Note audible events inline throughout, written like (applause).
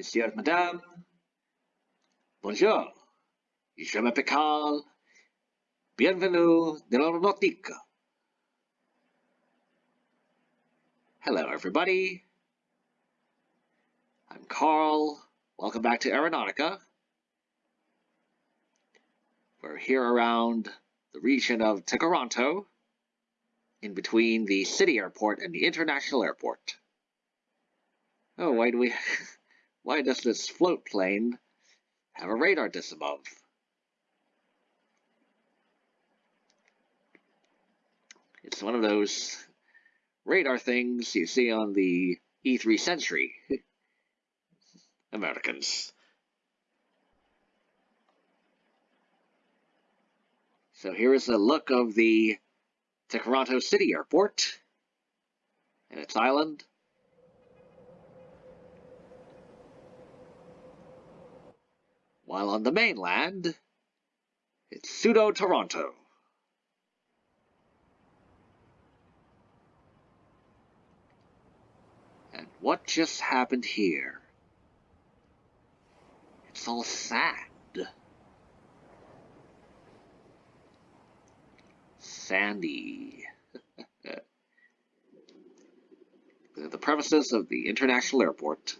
Monsieur, Madame. Bonjour. Je m'appelle Carl. Bienvenue dans l'aéronautique. Hello, everybody. I'm Carl. Welcome back to Aeronautica. We're here around the region of Tkaronto, in between the city airport and the international airport. Oh, why do we... (laughs) why does this float plane have a radar disc above? It's one of those radar things you see on the E3 Sentry. (laughs) Americans. So here is a look of the Tkaronto City Airport and its island. While on the mainland, it's Pseudo Toronto. And what just happened here? It's all sad. Sandy. (laughs) the premises of the International Airport.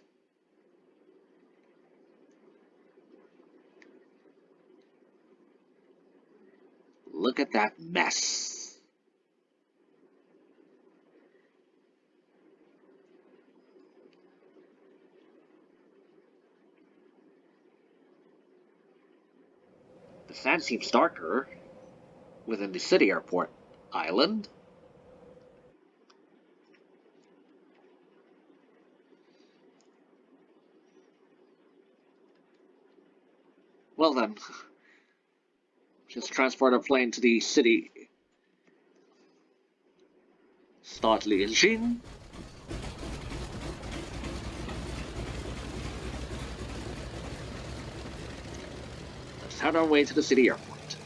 Look at that mess. The sand seems darker within the city airport island. Well then, (laughs) just transport our plane to the city. Start the engine. Let's head our way to the city airport.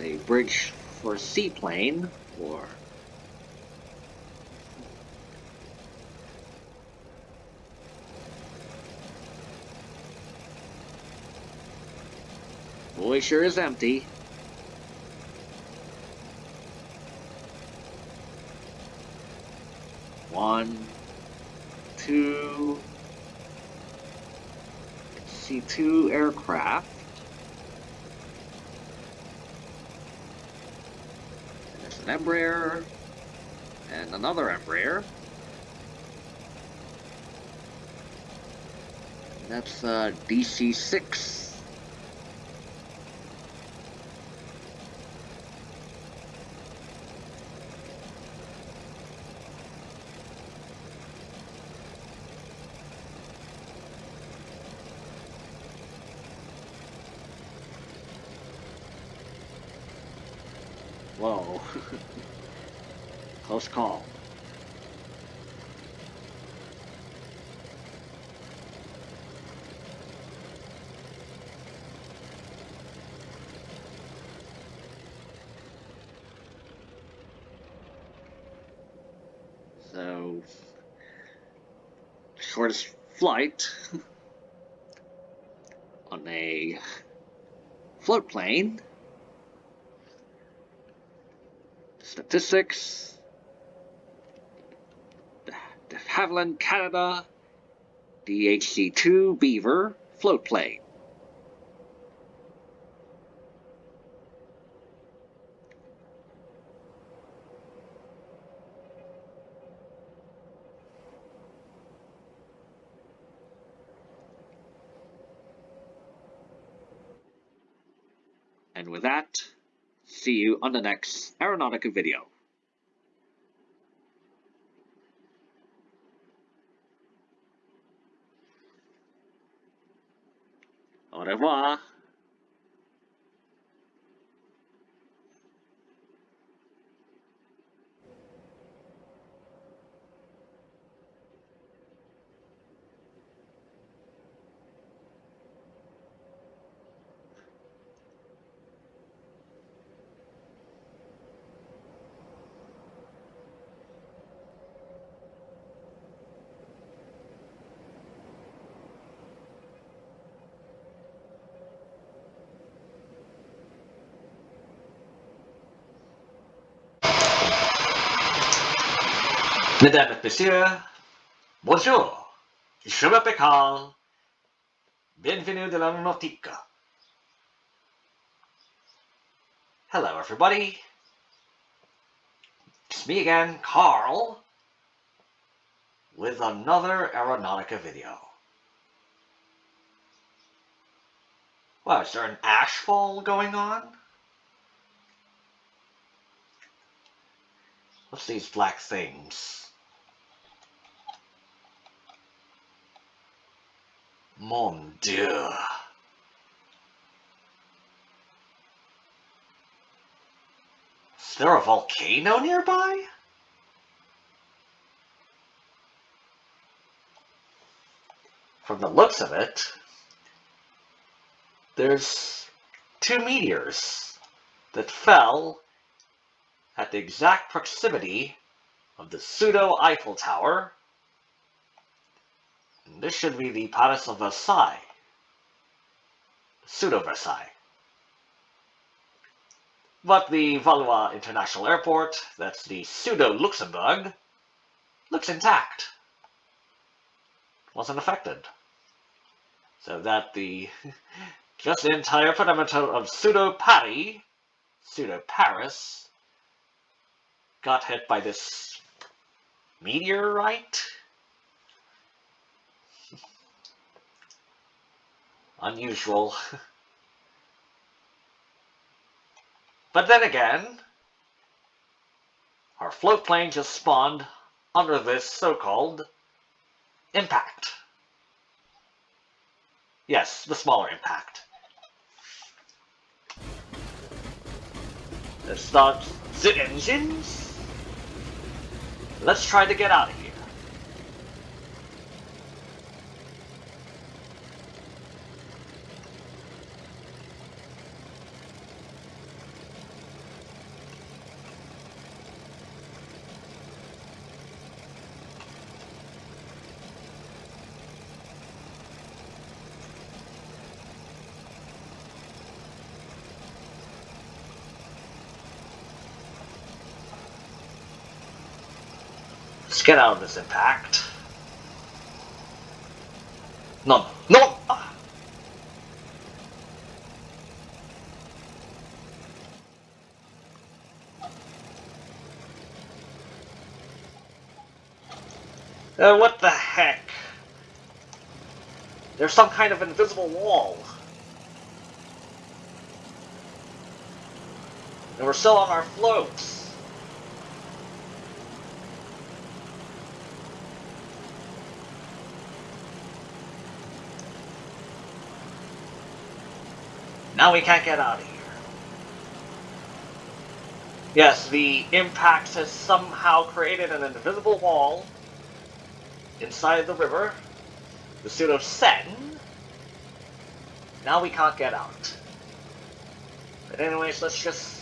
a for seaplane or Boy sure is empty. One, two, see two aircraft. An Embraer, and another Embraer. That's uh, DC-6. Whoa. Close call. So, shortest flight (laughs) on a float plane statistics, Havilland Canada DHC-2 Beaver float plane. And with that, see you on the next Aeronautica video. Au revoir. Mesdames messieurs, bonjour. Je m'appelle Carl. Bienvenue de la nautique. Hello, everybody. It's me again, Carl, with another Aeronautica video. Wow, is there an ashfall going on? What's these black things? Mon Dieu. Is there a volcano nearby? From the looks of it, there's two meteors that fell at the exact proximity of the pseudo Eiffel Tower this should be the Palace of Versailles. Pseudo-Versailles. But the Valois International Airport, that's the pseudo-Luxembourg, looks intact. Wasn't affected. So that the (laughs) just the entire perimeter of pseudo-Paris, pseudo-Paris, got hit by this meteorite unusual. (laughs) but then again, our float plane just spawned under this so-called impact. Yes, the smaller impact. Let's start the engines. Let's try to get out of here. Let's get out of this impact. No, no! Uh, what the heck? There's some kind of invisible wall. And we're still on our floats. Now we can't get out of here. Yes, the impact has somehow created an invisible wall inside the river, the pseudo Seine. Now we can't get out. But anyways, let's just...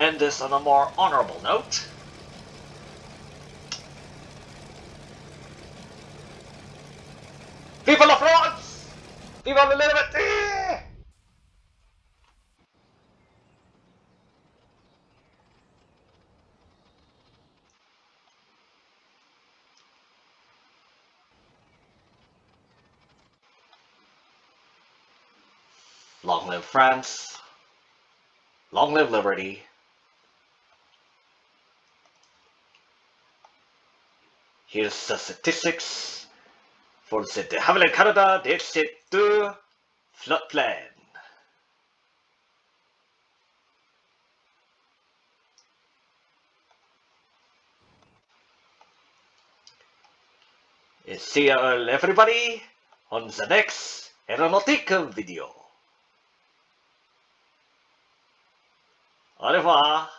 end this on a more honorable note. Viva la France! La liberté! Long live France. Long live liberty. Here's the statistics for de Havilland Canada DHC-2 floatplane. See you all everybody on the next aeronautica video. Au revoir.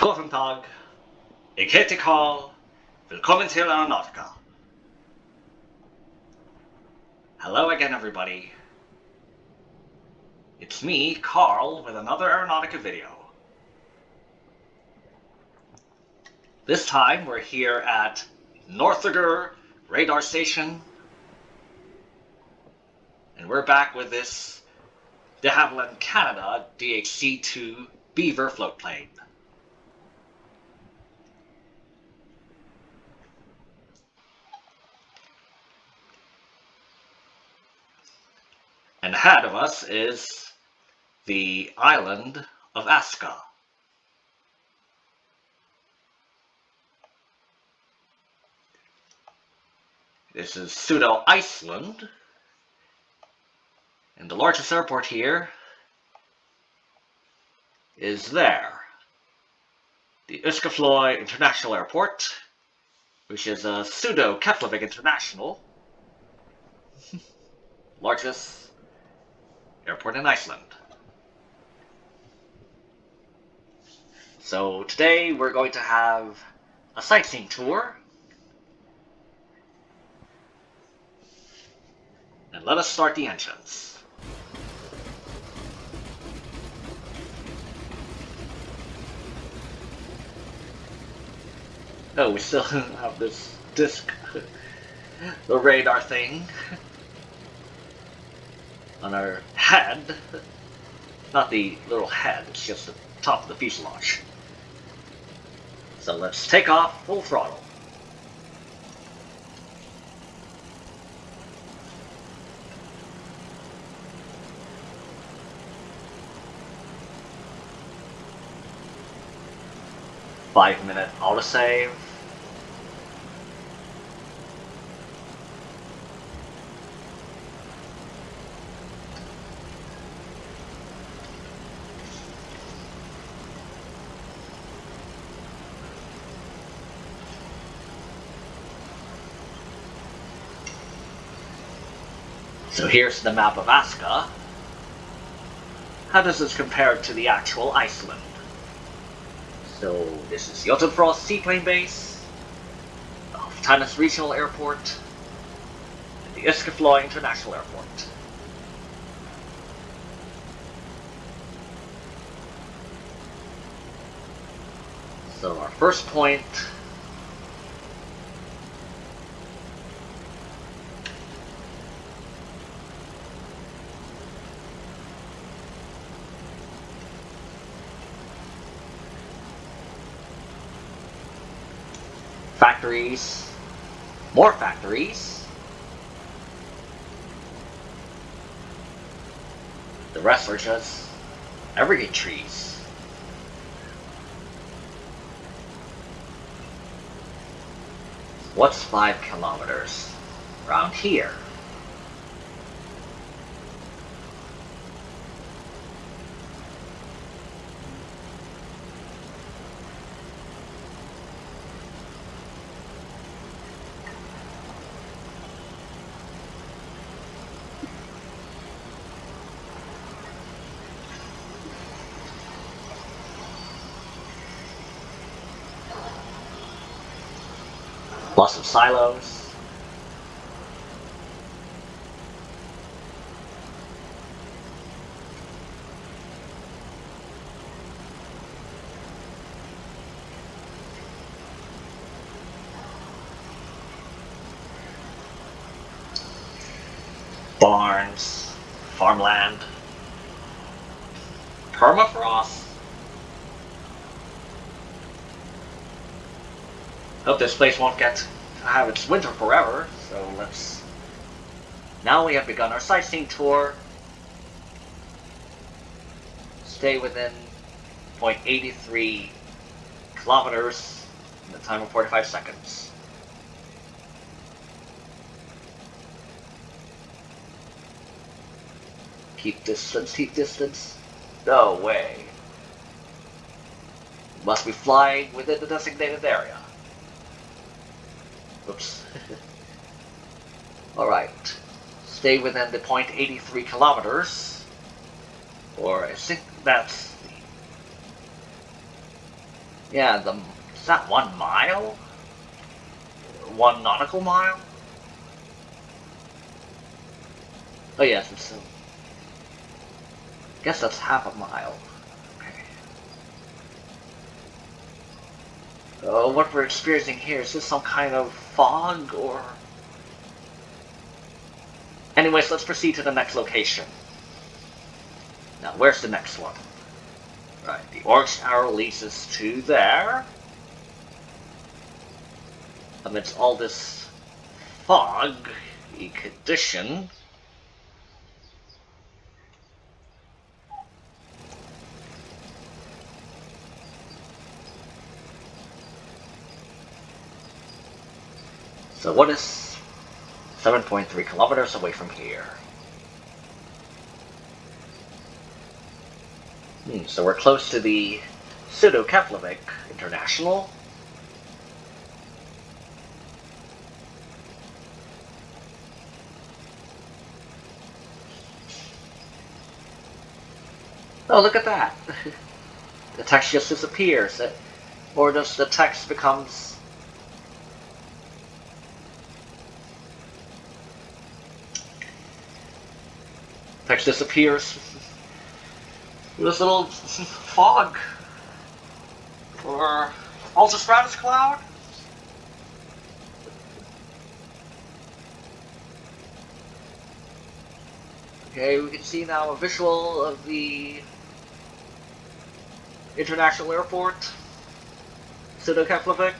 Guten Tag. Ich heter Karl. Willkommen Aeronautica. Hello again, everybody. It's me, Carl, with another Aeronautica video. This time, we're here at Northager Radar Station. And we're back with this de Havilland Canada DHC-2 Beaver floatplane. And ahead of us is the island of Aska. This is pseudo Iceland. And the largest airport here is there. The Uskafloy International Airport, which is a pseudo Keflavik International. (laughs) largest airport in Iceland. So today we're going to have a sightseeing tour. And let us start the engines. Oh, we still (laughs) have this disc, (laughs) the radar thing (laughs) on our head. Not the little head, it's just the top of the fuselage. So let's take off full throttle. Five minute autosave. So here's the map of Aska. How does this compare to the actual Iceland? So this is Jotunfrost Seaplane Base, of Tannis Regional Airport, and the Iskafloy International Airport. So our first point factories More factories. The rest are just evergreen trees. What's five kilometers? Around here. Silos. Barns, farmland, permafrost. Hope this place won't get have its winter forever, so let's... Now we have begun our sightseeing tour. Stay within 0.83 kilometers in the time of 45 seconds. Keep distance, keep distance. No way. Must be flying within the designated area. Oops. (laughs) Alright. Stay within the 0.83 kilometers. Or I think that's the... Yeah, the... Is that one mile? One nautical mile? Oh yes, it's... I guess that's half a mile. Okay. Uh, what we're experiencing here, is this some kind of fog or... Anyways, let's proceed to the next location. Now, where's the next one? Right, the Orange Tower leads us to there. Amidst all this fog condition, So what is 7.3 kilometers away from here? Hmm, so we're close to the Pseudo-Keflavik International. Oh, look at that! (laughs) the text just disappears. Or does the text becomes Text disappears. This little fog. Or ultrastratus cloud. Okay, we can see now a visual of the International Airport, Pseudo-Keflavik.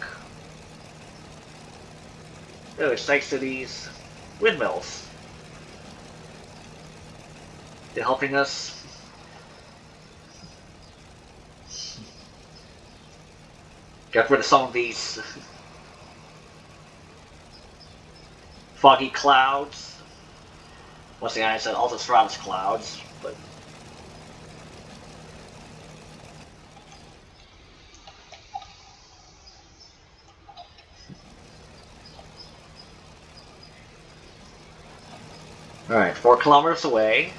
Oh, it's thanks to these windmills. They're helping us. Get rid of some of these (laughs) foggy clouds. Once again, I said altostratus clouds, but Alright, four kilometers away.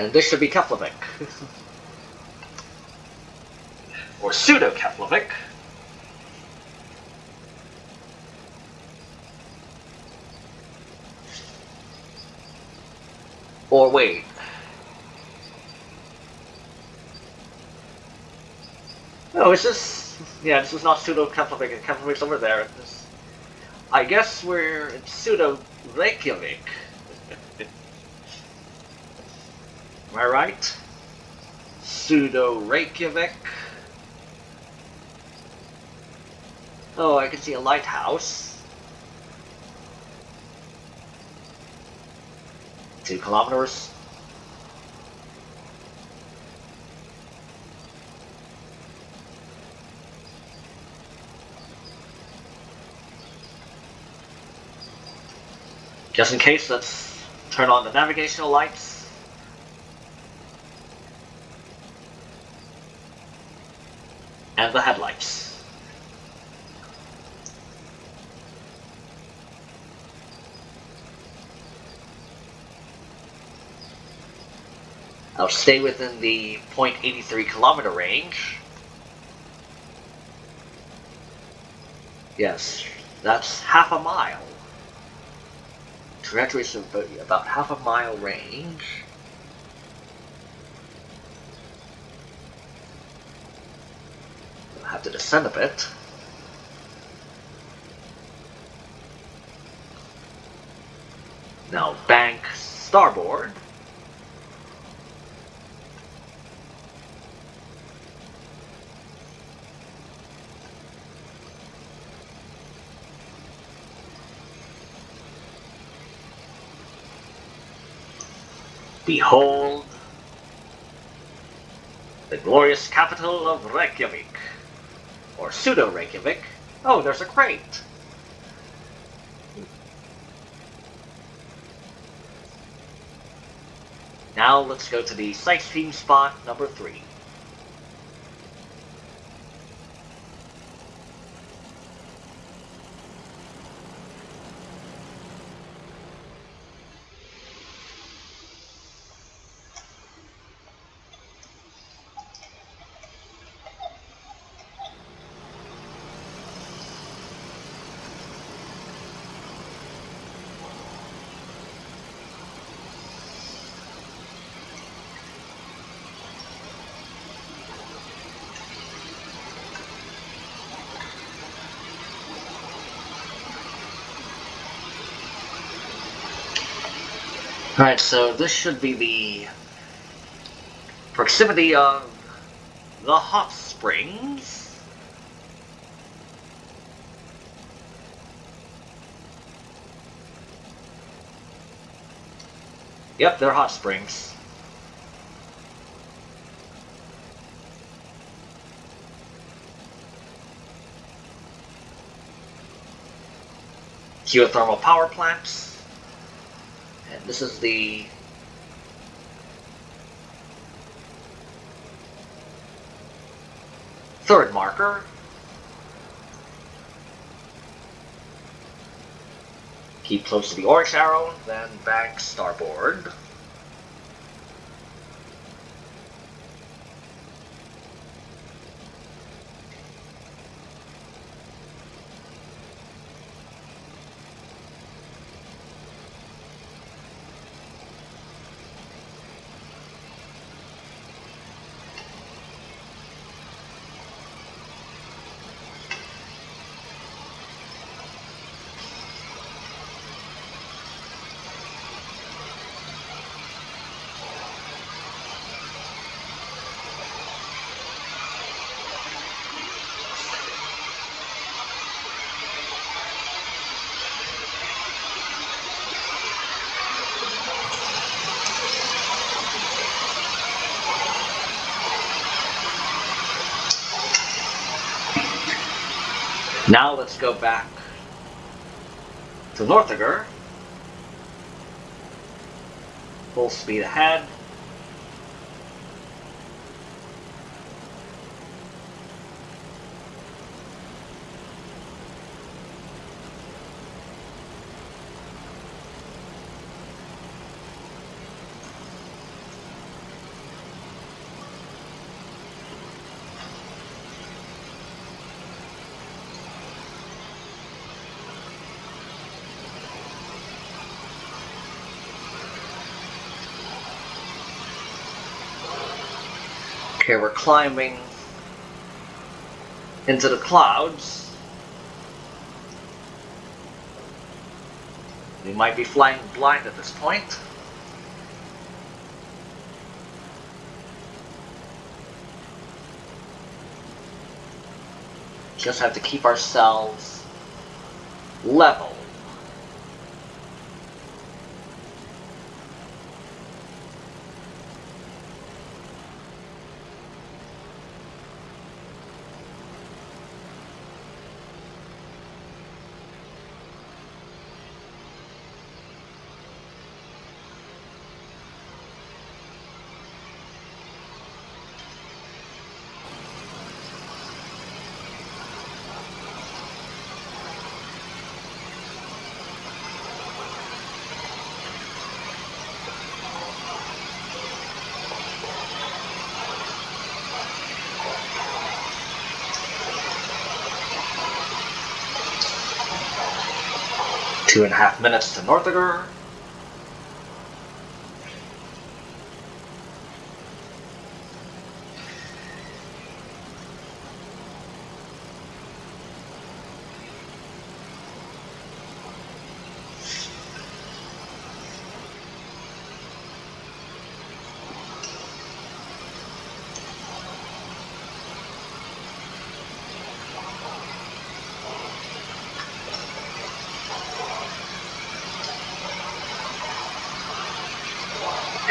And this should be Keflavik. (laughs) or pseudo-Keflavik. Or wait. No, it's just... Yeah, this is not pseudo-Keflavik. Keflavik's over there. This, I guess we're in pseudo-Reykjavik. Am I right? Pseudo Reykjavik. Oh, I can see a lighthouse. Two kilometers. Just in case, let's turn on the navigational lights. And the headlights. I'll stay within the 0.83 kilometer range. Yes, that's half a mile. Trajectory is about half a mile range. We'll have to descend a bit. Now bank starboard. Behold the glorious capital of Reykjavik. Or pseudo Reykjavik. Oh, there's a crate. Now let's go to the sightseeing spot number three. Alright, so this should be the proximity of the hot springs. Yep, they're hot springs. Geothermal power plants. This is the third marker. Keep close to the orange arrow, then bank starboard. Now let's go back to Northager. Full speed ahead. Okay, we're climbing into the clouds. We might be flying blind at this point. Just have to keep ourselves level. Two and a half minutes to Northager.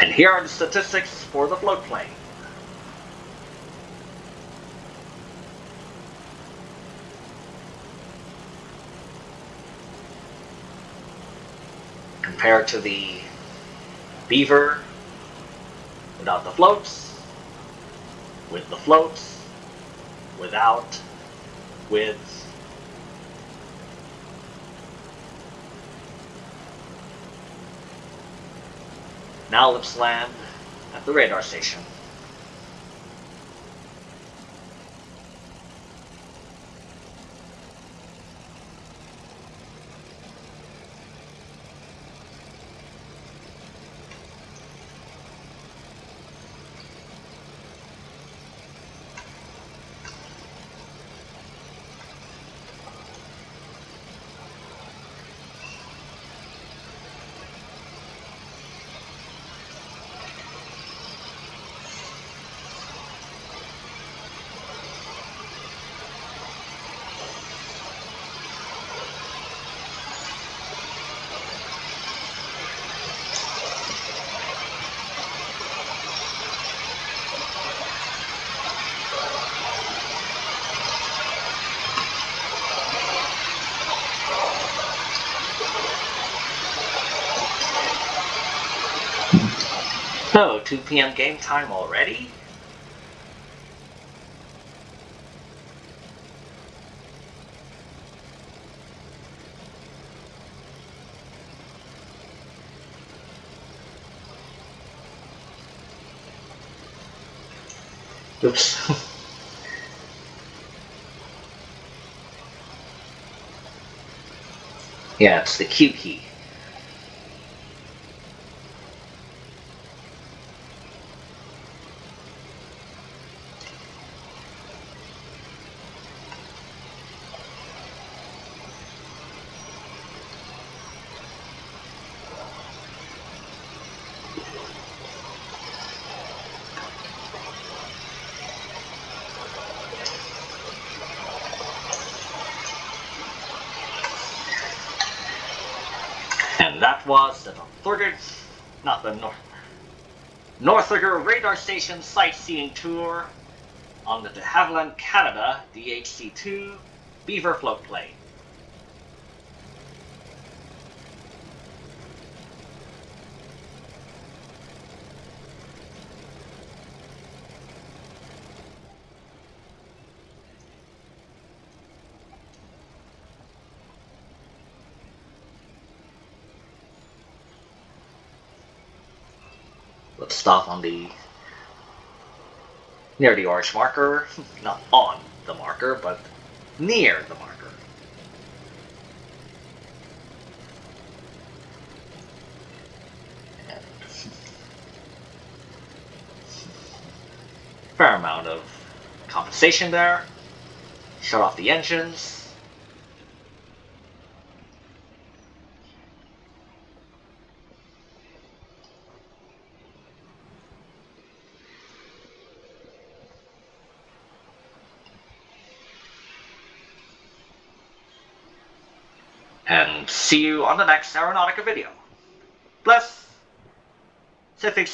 And here are the statistics for the floatplane. Compared to the Beaver without the floats, with the floats, without, with, Now let's land at the radar station. So, 2 p.m. game time already? Oops. (laughs) yeah, it's the Q key. And that was the Northager, not the North, Northager Radar Station sightseeing tour on the de Havilland Canada DHC-2 Beaver floatplane. Let's stop on the near the orange marker, (laughs) not on the marker, but near the marker. And (laughs) fair amount of compensation there. Shut off the engines. And see you on the next Aeronautica video. Bless. Civic.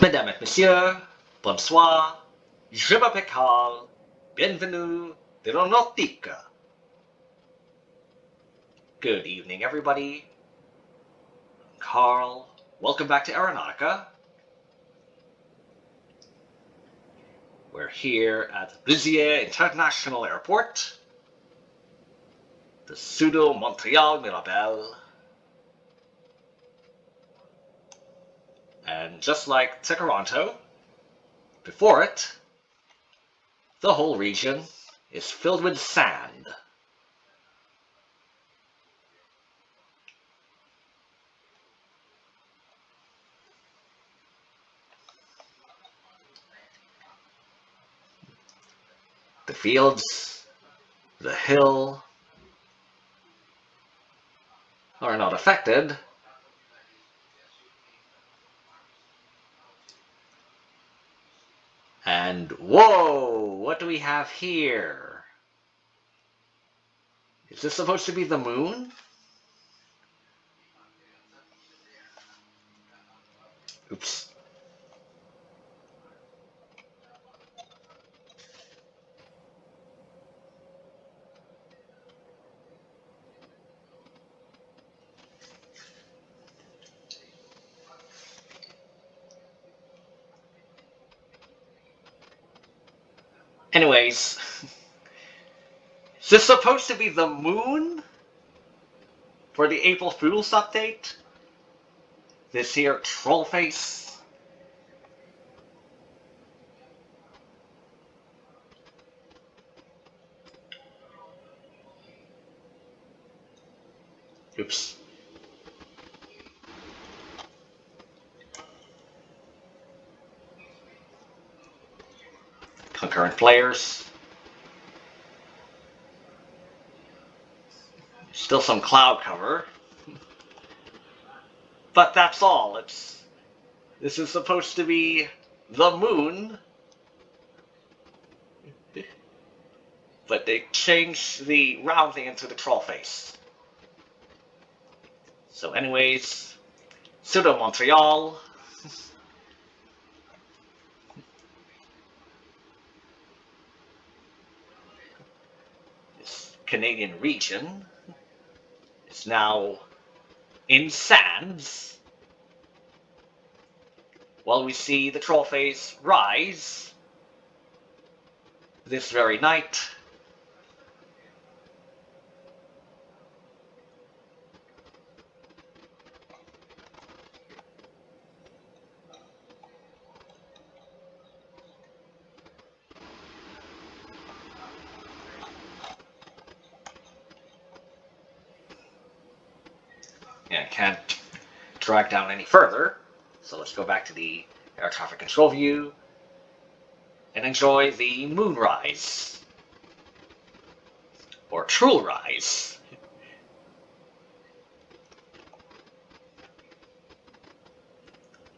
Mesdames et messieurs, bonsoir, je m'appelle Carl, bienvenue de l'aéronautique. Good evening, everybody. Carl, welcome back to Aeronautica. We're here at Blizier International Airport, the pseudo Montreal Mirabel. And just like Tkaronto, before it, the whole region is filled with sand. The fields, the hill, are not affected And whoa, what do we have here? Is this supposed to be the moon? Oops. Anyways, is this supposed to be the moon for the April Fool's update? This here troll face? Oops. Concurrent players. Still some cloud cover. (laughs) But that's all. It's this is supposed to be the moon. (laughs) But they changed the rounding into the troll face. So anyways, pseudo Montreal. (laughs) Canadian region is now in sands while we see the face rise this very night. Yeah, can't drag down any further. So let's go back to the air traffic control view and enjoy the moonrise. Or true rise.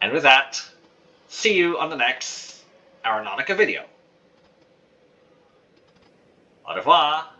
And with that, see you on the next Aeronautica video. Au revoir!